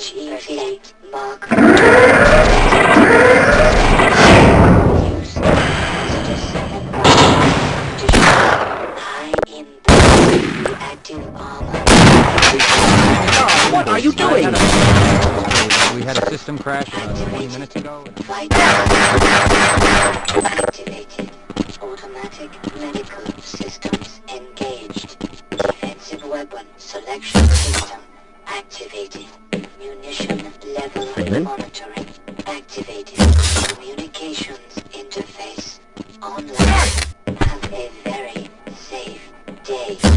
HEV Mark. Use Visitor 7 Condition. High impact reactive armor. Oh, what are you doing? We had a system crash uh, 20 minutes ago. Activated. Automatic medical systems engaged. Defensive weapon selection system activated. Munition level Raymond? monitoring activated. Communications interface online. Have a very safe day.